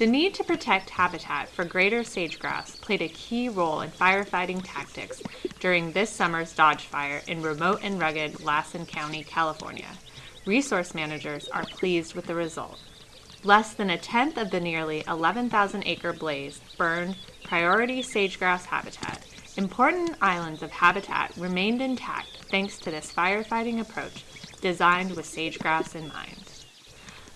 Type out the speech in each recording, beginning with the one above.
The need to protect habitat for greater sage-grouse played a key role in firefighting tactics during this summer's Dodge Fire in remote and rugged Lassen County, California. Resource managers are pleased with the result. Less than a tenth of the nearly 11,000 acre blaze burned priority sage-grouse habitat. Important islands of habitat remained intact thanks to this firefighting approach designed with sage-grouse in mind.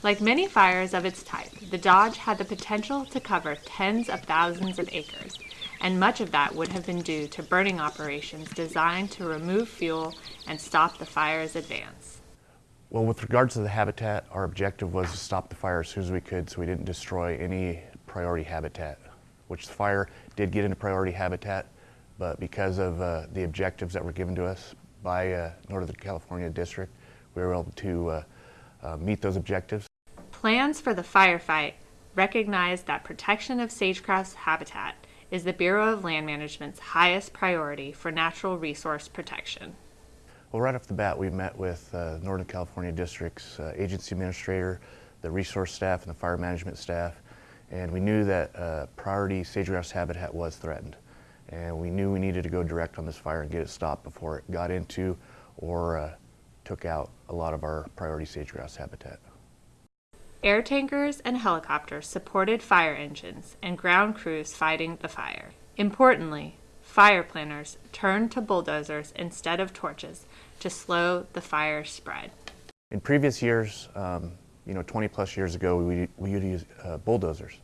Like many fires of its type, the Dodge had the potential to cover tens of thousands of acres, and much of that would have been due to burning operations designed to remove fuel and stop the fire's advance. Well, with regards to the habitat, our objective was to stop the fire as soon as we could so we didn't destroy any priority habitat, which the fire did get into priority habitat, but because of uh, the objectives that were given to us by uh, Northern California District, we were able to uh, uh meet those objectives. Plans for the firefight recognize that protection of sage-grouse habitat is the Bureau of Land Management's highest priority for natural resource protection. Well, right off the bat, we met with uh, Northern California District's uh, agency administrator, the resource staff, and the fire management staff, and we knew that uh, priority sage-grouse habitat was threatened. And we knew we needed to go direct on this fire and get it stopped before it got into or uh, took out a lot of our priority sage-grouse habitat. Air tankers and helicopters supported fire engines and ground crews fighting the fire. Importantly, fire planners turned to bulldozers instead of torches to slow the fire spread. In previous years, um, you know, 20 plus years ago, we, we would use uh, bulldozers.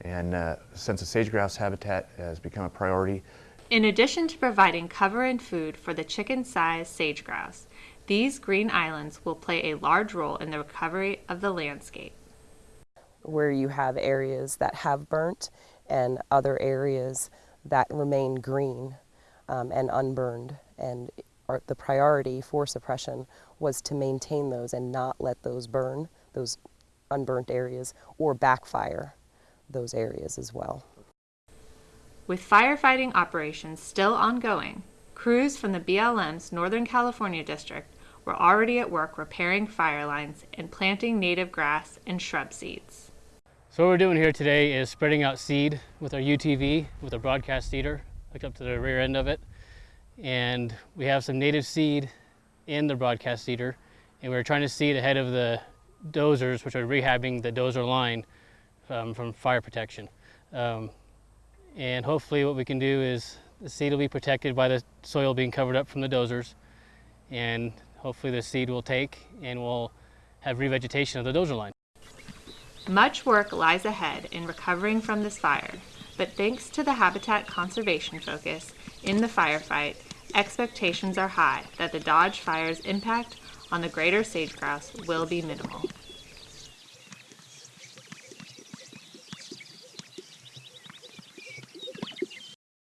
And uh, since the sage-grouse habitat has become a priority, in addition to providing cover and food for the chicken-sized sage-grouse, these green islands will play a large role in the recovery of the landscape. Where you have areas that have burnt and other areas that remain green um, and unburned. And the priority for suppression was to maintain those and not let those burn, those unburnt areas, or backfire those areas as well. With firefighting operations still ongoing, crews from the BLM's Northern California District were already at work repairing fire lines and planting native grass and shrub seeds. So what we're doing here today is spreading out seed with our UTV, with a broadcast seeder, hooked up to the rear end of it. And we have some native seed in the broadcast seeder, and we're trying to seed ahead of the dozers, which are rehabbing the dozer line um, from fire protection. Um, and hopefully what we can do is the seed will be protected by the soil being covered up from the dozers, and hopefully the seed will take and we'll have revegetation of the dozer line. Much work lies ahead in recovering from this fire, but thanks to the habitat conservation focus in the firefight, expectations are high that the Dodge Fire's impact on the greater sage-grouse will be minimal.